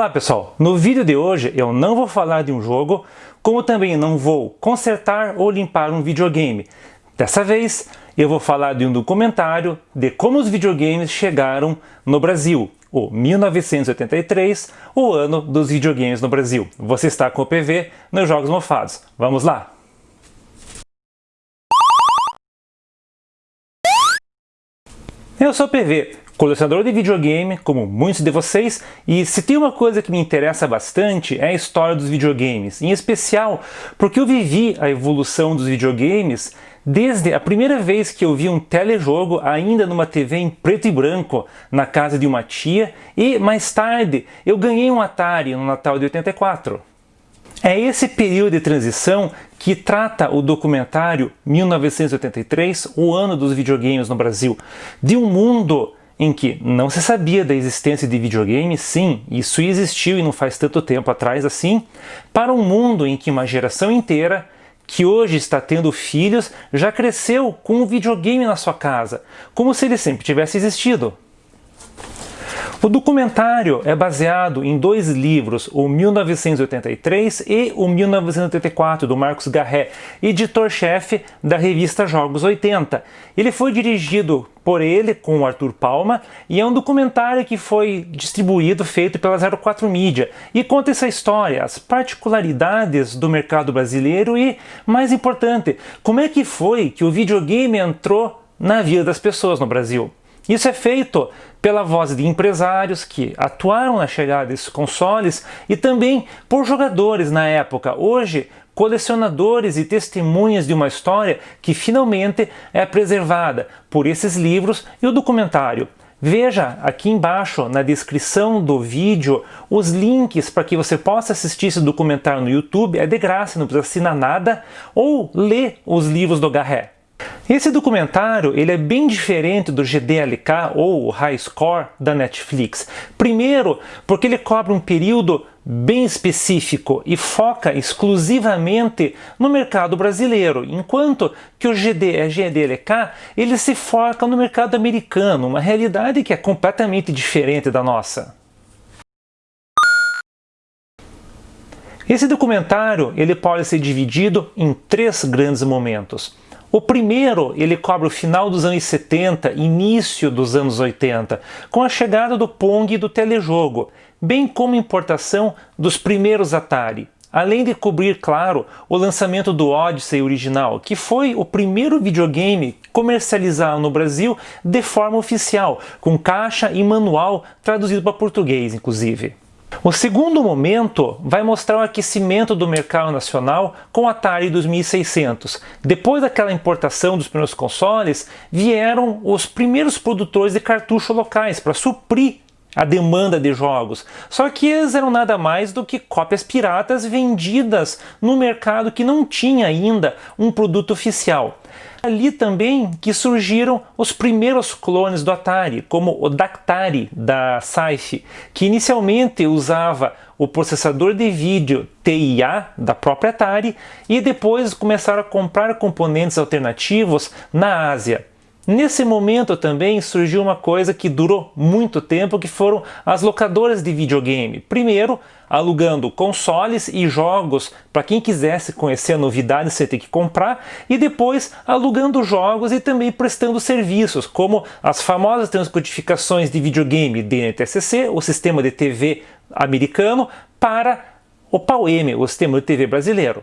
Olá pessoal, no vídeo de hoje eu não vou falar de um jogo, como também não vou consertar ou limpar um videogame. Dessa vez eu vou falar de um documentário de como os videogames chegaram no Brasil, o 1983, o ano dos videogames no Brasil. Você está com o PV nos Jogos Mofados. Vamos lá! Eu sou o PV, colecionador de videogame, como muitos de vocês, e se tem uma coisa que me interessa bastante é a história dos videogames, em especial porque eu vivi a evolução dos videogames desde a primeira vez que eu vi um telejogo ainda numa TV em preto e branco na casa de uma tia e mais tarde eu ganhei um Atari no Natal de 84. É esse período de transição que trata o documentário 1983, o ano dos videogames no Brasil, de um mundo em que não se sabia da existência de videogame, sim, isso existiu e não faz tanto tempo atrás assim, para um mundo em que uma geração inteira que hoje está tendo filhos já cresceu com um videogame na sua casa, como se ele sempre tivesse existido. O documentário é baseado em dois livros, o 1983 e o 1984, do Marcos Garré, editor-chefe da revista Jogos 80. Ele foi dirigido por ele, com o Arthur Palma, e é um documentário que foi distribuído, feito pela 04 Mídia, e conta essa história, as particularidades do mercado brasileiro e, mais importante, como é que foi que o videogame entrou na vida das pessoas no Brasil. Isso é feito pela voz de empresários que atuaram na chegada desses consoles e também por jogadores na época, hoje colecionadores e testemunhas de uma história que finalmente é preservada por esses livros e o documentário. Veja aqui embaixo na descrição do vídeo os links para que você possa assistir esse documentário no YouTube, é de graça, não precisa assinar nada, ou ler os livros do Garré. Esse documentário ele é bem diferente do GDLK ou High Score da Netflix. Primeiro, porque ele cobre um período bem específico e foca exclusivamente no mercado brasileiro, enquanto que o GD, GDLK ele se foca no mercado americano, uma realidade que é completamente diferente da nossa. Esse documentário ele pode ser dividido em três grandes momentos. O primeiro, ele cobre o final dos anos 70, início dos anos 80, com a chegada do Pong e do telejogo, bem como importação dos primeiros Atari. Além de cobrir, claro, o lançamento do Odyssey original, que foi o primeiro videogame comercializado no Brasil de forma oficial, com caixa e manual traduzido para português, inclusive. O segundo momento vai mostrar o aquecimento do mercado nacional com o Atari 2600. Depois daquela importação dos primeiros consoles, vieram os primeiros produtores de cartucho locais para suprir a demanda de jogos. Só que eles eram nada mais do que cópias piratas vendidas no mercado que não tinha ainda um produto oficial. Ali também que surgiram os primeiros clones do Atari, como o Dactari da Saife, que inicialmente usava o processador de vídeo TIA da própria Atari e depois começaram a comprar componentes alternativos na Ásia. Nesse momento também surgiu uma coisa que durou muito tempo, que foram as locadoras de videogame. Primeiro, alugando consoles e jogos para quem quisesse conhecer a novidade você tem que comprar, e depois alugando jogos e também prestando serviços, como as famosas transcodificações de videogame DNTSC, o sistema de TV americano, para o PAU-M, o sistema de TV brasileiro.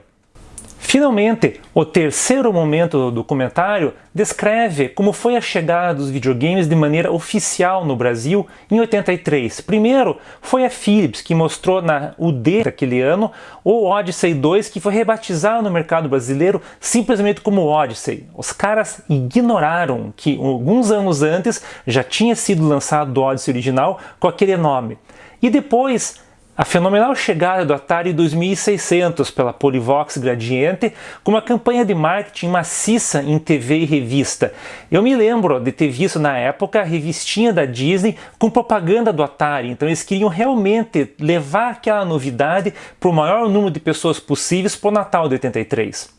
Finalmente, o terceiro momento do documentário descreve como foi a chegada dos videogames de maneira oficial no Brasil em 83. Primeiro, foi a Philips que mostrou na UD daquele ano o Odyssey 2 que foi rebatizado no mercado brasileiro simplesmente como Odyssey. Os caras ignoraram que alguns anos antes já tinha sido lançado o Odyssey original com aquele nome. E depois a fenomenal chegada do Atari 2600 pela Polivox Gradiente com uma campanha de marketing maciça em TV e revista. Eu me lembro de ter visto na época a revistinha da Disney com propaganda do Atari, então eles queriam realmente levar aquela novidade para o maior número de pessoas possíveis para o Natal de 83.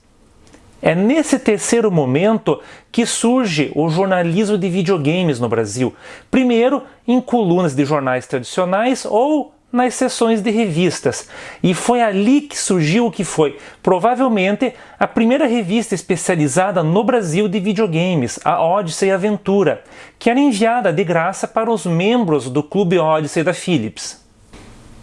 É nesse terceiro momento que surge o jornalismo de videogames no Brasil. Primeiro em colunas de jornais tradicionais ou nas seções de revistas. E foi ali que surgiu o que foi, provavelmente, a primeira revista especializada no Brasil de videogames, a Odyssey Aventura, que era enviada de graça para os membros do Clube Odyssey da Philips.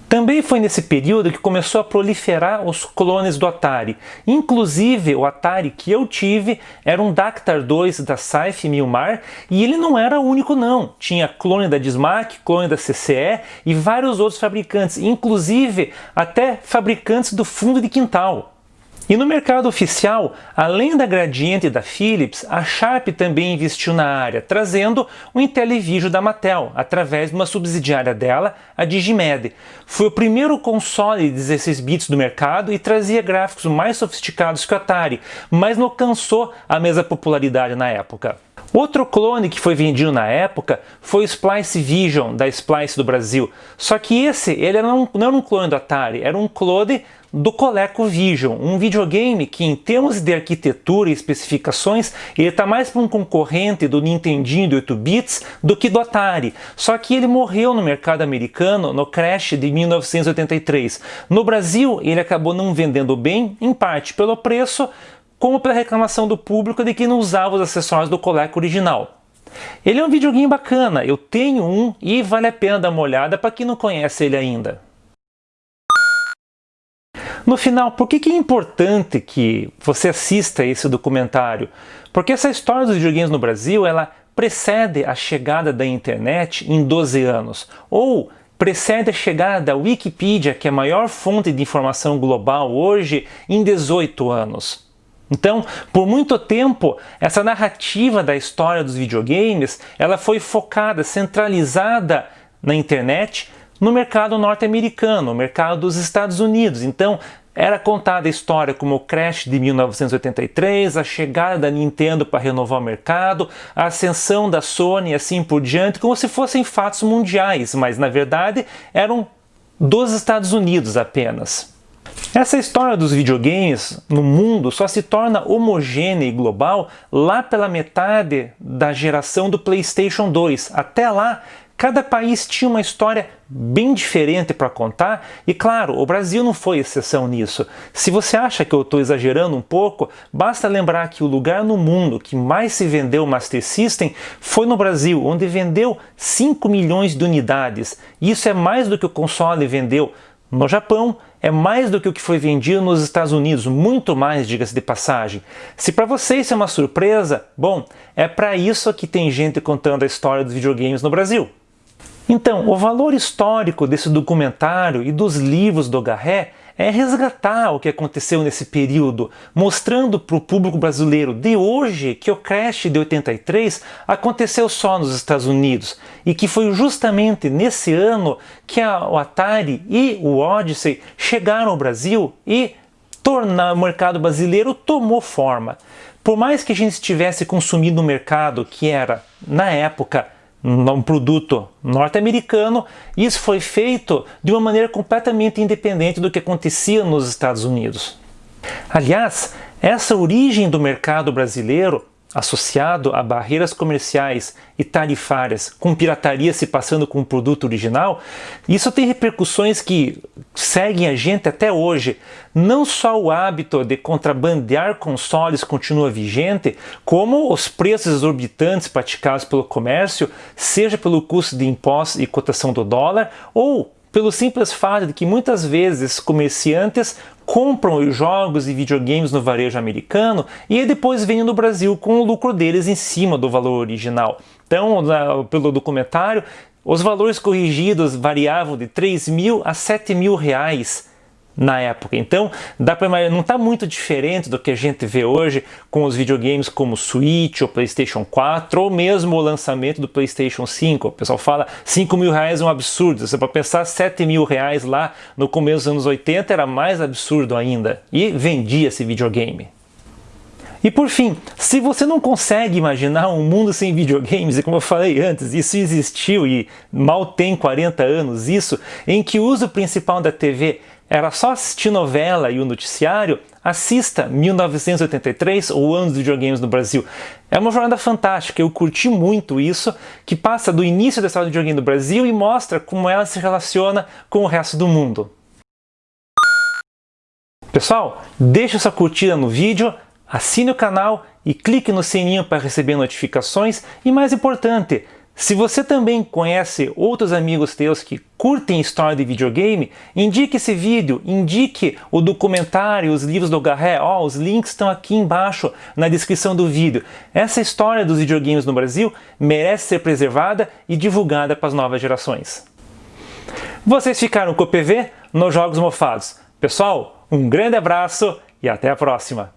Também foi nesse período que começou a proliferar os clones do Atari. Inclusive, o Atari que eu tive era um Dactar 2 da Saif Milmar e ele não era o único não. Tinha clone da Dismac, clone da CCE e vários outros fabricantes, inclusive até fabricantes do fundo de quintal. E no mercado oficial, além da Gradiente e da Philips, a Sharp também investiu na área, trazendo o Intellivision da Mattel, através de uma subsidiária dela, a Digimed. Foi o primeiro console de 16 bits do mercado e trazia gráficos mais sofisticados que o Atari, mas não alcançou a mesma popularidade na época. Outro clone que foi vendido na época foi o Splice Vision da Splice do Brasil, só que esse ele não, não era um clone do Atari, era um clone do ColecoVision, um videogame que em termos de arquitetura e especificações ele está mais para um concorrente do Nintendinho de 8 bits do que do Atari, só que ele morreu no mercado americano no crash de 1983. No Brasil ele acabou não vendendo bem, em parte pelo preço, como pela reclamação do público de que não usava os acessórios do Coleco original. Ele é um videogame bacana, eu tenho um e vale a pena dar uma olhada para quem não conhece ele ainda. No final, por que, é importante que você assista esse documentário? Porque essa história dos videogames no Brasil, ela precede a chegada da internet em 12 anos, ou precede a chegada da Wikipedia, que é a maior fonte de informação global hoje, em 18 anos. Então, por muito tempo, essa narrativa da história dos videogames, ela foi focada, centralizada na internet, no mercado norte-americano, no mercado dos Estados Unidos. Então, era contada a história como o crash de 1983, a chegada da Nintendo para renovar o mercado, a ascensão da Sony e assim por diante, como se fossem fatos mundiais, mas na verdade eram dos Estados Unidos apenas. Essa história dos videogames no mundo só se torna homogênea e global lá pela metade da geração do PlayStation 2. Até lá, Cada país tinha uma história bem diferente para contar e claro, o Brasil não foi exceção nisso. Se você acha que eu estou exagerando um pouco, basta lembrar que o lugar no mundo que mais se vendeu Master System foi no Brasil, onde vendeu 5 milhões de unidades. Isso é mais do que o console vendeu no Japão, é mais do que o que foi vendido nos Estados Unidos, muito mais, diga-se de passagem. Se para você isso é uma surpresa, bom, é para isso que tem gente contando a história dos videogames no Brasil. Então, o valor histórico desse documentário e dos livros do Garré é resgatar o que aconteceu nesse período, mostrando para o público brasileiro de hoje que o crash de 83 aconteceu só nos Estados Unidos e que foi justamente nesse ano que a, o Atari e o Odyssey chegaram ao Brasil e tornar o mercado brasileiro tomou forma. Por mais que a gente estivesse consumindo um mercado que era, na época, um produto norte-americano, isso foi feito de uma maneira completamente independente do que acontecia nos Estados Unidos. Aliás, essa origem do mercado brasileiro associado a barreiras comerciais e tarifárias, com pirataria se passando com o produto original, isso tem repercussões que seguem a gente até hoje. Não só o hábito de contrabandear consoles continua vigente, como os preços exorbitantes praticados pelo comércio, seja pelo custo de impostos e cotação do dólar, ou pelo simples fato de que muitas vezes comerciantes compram os jogos e videogames no varejo americano e depois vendem no Brasil com o lucro deles em cima do valor original. Então, pelo documentário, os valores corrigidos variavam de 3 mil a 7 mil reais na época. Então, dá para não está muito diferente do que a gente vê hoje com os videogames como Switch ou PlayStation 4 ou mesmo o lançamento do PlayStation 5. O pessoal fala 5 mil reais é um absurdo. Você pode pensar 7 mil reais lá no começo dos anos 80 era mais absurdo ainda. E vendia esse videogame. E por fim, se você não consegue imaginar um mundo sem videogames, e como eu falei antes, isso existiu e mal tem 40 anos, isso, em que o uso principal da TV era só assistir novela e o noticiário, assista 1983 ou Anos de Videogames no Brasil. É uma jornada fantástica, eu curti muito isso, que passa do início da história do videogame no Brasil e mostra como ela se relaciona com o resto do mundo. Pessoal, deixe sua curtida no vídeo, assine o canal e clique no sininho para receber notificações e mais importante, se você também conhece outros amigos teus que curtem história de videogame, indique esse vídeo, indique o documentário, os livros do Garré, oh, os links estão aqui embaixo na descrição do vídeo. Essa história dos videogames no Brasil merece ser preservada e divulgada para as novas gerações. Vocês ficaram com o PV nos Jogos Mofados. Pessoal, um grande abraço e até a próxima!